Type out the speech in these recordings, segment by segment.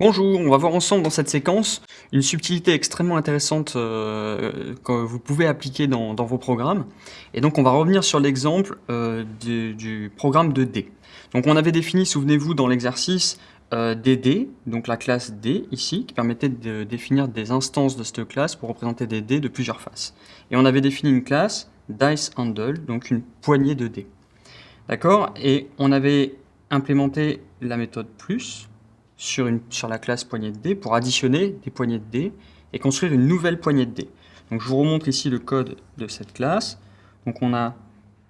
Bonjour, on va voir ensemble dans cette séquence une subtilité extrêmement intéressante euh, que vous pouvez appliquer dans, vos programmes. Et donc on va revenir sur l'exemple euh, du, programme de D. Donc on avait défini, souvenez-vous, dans l'exercice euh, DD, donc la classe D ici, qui permettait de définir des instances de cette classe pour représenter des dés de plusieurs faces. Et on avait défini une classe dice handle, donc une poignée de dés. D'accord? Et on avait implémenté la méthode plus, sur, une, sur la classe poignée de dés pour additionner des poignées de dés et construire une nouvelle poignée de dés. Donc je vous remontre ici le code de cette classe. Donc on a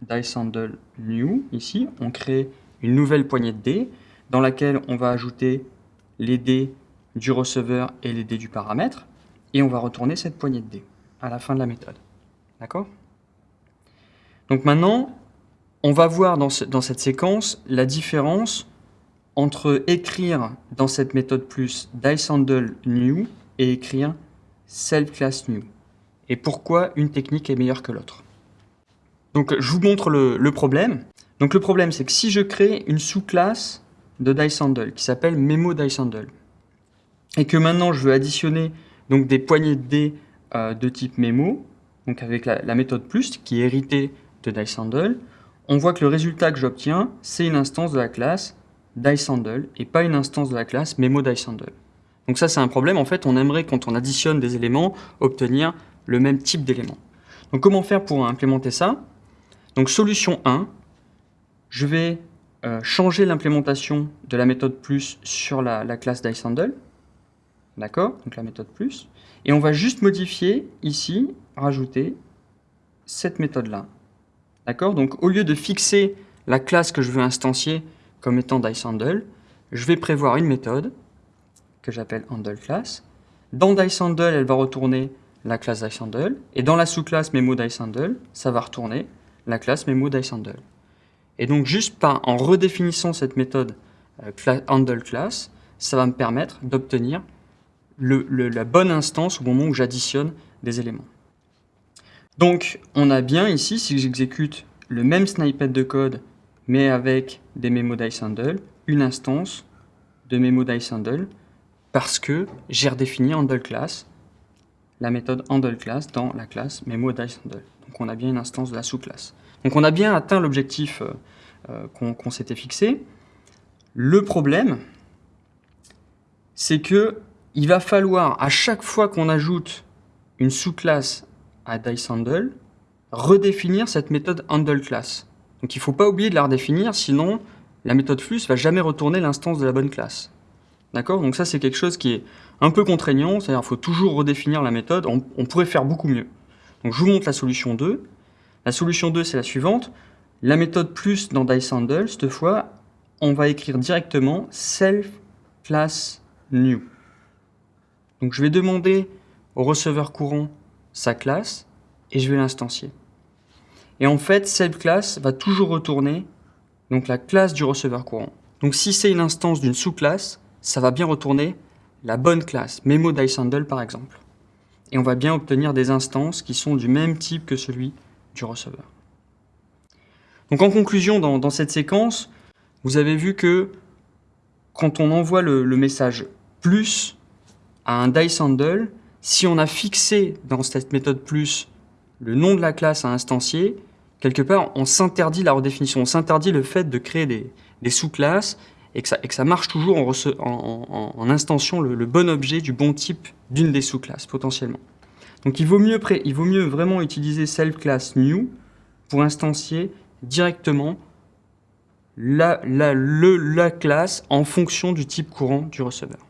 DiceHandle new ici, on crée une nouvelle poignée de dés dans laquelle on va ajouter les dés du receveur et les dés du paramètre et on va retourner cette poignée de dés à la fin de la méthode. D'accord? Donc maintenant, on va voir dans, dans cette séquence la différence entre écrire dans cette méthode plus DiceHandle new et écrire self class new. Et pourquoi une technique est meilleure que l'autre? Donc je vous montre le, problème. Donc le problème c'est que si je crée une sous-classe de DiceHandle qui s'appelle Memo DiceHandle et que maintenant je veux additionner des poignées de dés euh, de type Memo, donc avec la, la, méthode plus qui est héritée de DiceHandle, on voit que le résultat que j'obtiens c'est une instance de la classe DiceHandle et pas une instance de la classe Memo DiceHandle. Donc ça c'est un problème, en fait on aimerait quand on additionne des éléments obtenir le même type d'éléments. Donc comment faire pour implémenter ça? Donc solution 1, je vais euh, changer l'implémentation de la méthode plus sur la, la classe DiceHandle, d'accord? Donc la méthode plus, et on va juste modifier ici, rajouter cette méthode-là, d'accord? Donc au lieu de fixer la classe que je veux instancier comme étant DiceHandle, je vais prévoir une méthode que j'appelle handleClass. Dans DiceHandle, elle va retourner la classe DiceHandle, et dans la sous-classe MemoDiceHandle, ça va retourner la classe MemoDiceHandle. Et donc, juste en redéfinissant cette méthode euh, handleClass, ça va me permettre d'obtenir la bonne instance au moment où j'additionne des éléments. Donc, on a bien ici, si j'exécute le même snippet de code mais avec des memo handle, une instance de memo handle, parce que j'ai redéfini handle class, la méthode handle class dans la classe memo handle. Donc on a bien une instance de la sous-classe. Donc on a bien atteint l'objectif euh, euh, qu'on s'était fixé. Le problème, c'est que il va falloir, à chaque fois qu'on ajoute une sous-classe à DiceHandle, redéfinir cette méthode handleClass. Donc il ne faut pas oublier de la redéfinir, sinon la méthode flux va jamais retourner l'instance de la bonne classe. D'accord? Donc ça, c'est quelque chose qui est un peu contraignant, c'est-à-dire qu'il faut toujours redéfinir la méthode, on, pourrait faire beaucoup mieux. Donc je vous montre la solution 2. La solution 2, c'est la suivante. La méthode plus dans DiceHandle, cette fois, on va écrire directement self class new. Donc je vais demander au receveur courant sa classe et je vais l'instancier. Et en fait, cette classe va toujours retourner donc la classe du receveur courant. Donc si c'est une instance d'une sous-classe, ça va bien retourner la bonne classe, Memo DiceHandle par exemple. Et on va bien obtenir des instances qui sont du même type que celui du receveur. Donc en conclusion, dans, cette séquence, vous avez vu que quand on envoie le, message plus à un DiceHandle, si on a fixé dans cette méthode plus le nom de la classe à instancier, quelque part, on s'interdit la redéfinition, on s'interdit le fait de créer des, sous-classes et que, ça, marche toujours en, en, instantiant le, bon objet du bon type d'une des sous-classes, potentiellement. Donc il vaut, mieux vraiment utiliser self-class new pour instancier directement la, la classe en fonction du type courant du receveur.